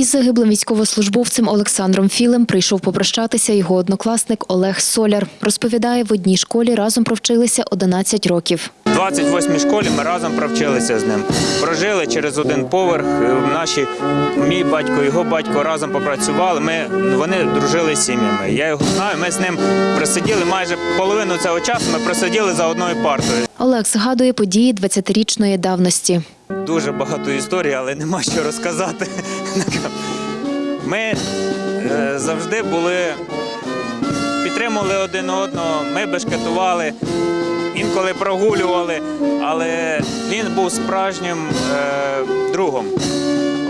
Із загиблим військовослужбовцем Олександром Філем прийшов попрощатися його однокласник Олег Соляр. Розповідає, в одній школі разом провчилися 11 років. В 28-й школі ми разом провчилися з ним. Прожили через один поверх. Наші мій батько, його батько разом попрацювали. Ми вони дружили з сім'ями. Я його знаю. Ми з ним просиділи майже половину цього часу. Ми просиділи за одною партою. Олег згадує події 20-річної давності. Дуже багато історій, але нема що розказати. Ми е, завжди були, підтримували один одного, ми бешкетували, інколи прогулювали, але він був справжнім е, другом.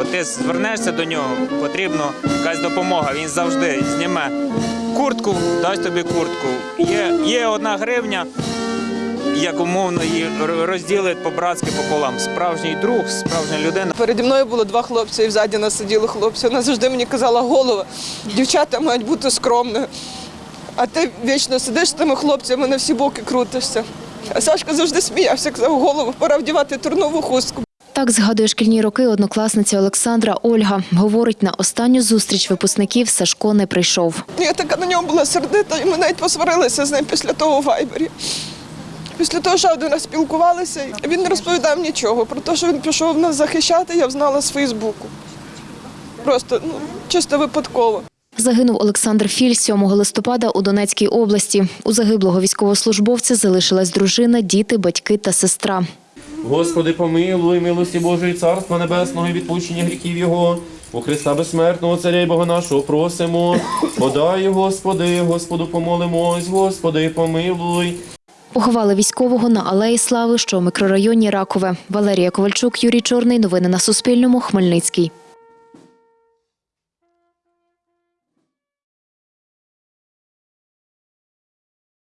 От ти звернешся до нього, потрібна якась допомога. Він завжди зніме куртку, дасть тобі куртку. Є, є одна гривня, як умовно її розділить по-братськи пополам. Справжній друг, справжня людина. Переді мною було два хлопці, і взаді нас сиділи хлопці. Вона завжди мені казала голова, дівчата мають бути скромними. А ти вічно сидиш з тими хлопцями, на всі боки крутишся. А Сашка завжди сміявся, казав, голову, пора вдівати турнову хустку. Так згадує шкільні роки однокласниця Олександра Ольга. Говорить, на останню зустріч випускників Сашко не прийшов. Я така на нього була сердита, і ми навіть посварилися з ним після того у вайбері. Після того, що один раз спілкувалися, він не розповідав нічого. Про те, що він пішов нас захищати, я знала з Фейсбуку. Просто ну, чисто випадково. Загинув Олександр Філь 7 листопада у Донецькій області. У загиблого військовослужбовця залишилась дружина, діти, батьки та сестра. Господи, помилуй, милості Божої, Царства Небесного і відпущення гріхів Його. У Христа безсмертного Царя і Бога нашого просимо. Подай, Господи, Господу помолимось, Господи, помилуй. Поховали військового на Алеї Слави, що у мікрорайоні Ракове. Валерія Ковальчук, Юрій Чорний. Новини на Суспільному. Хмельницький.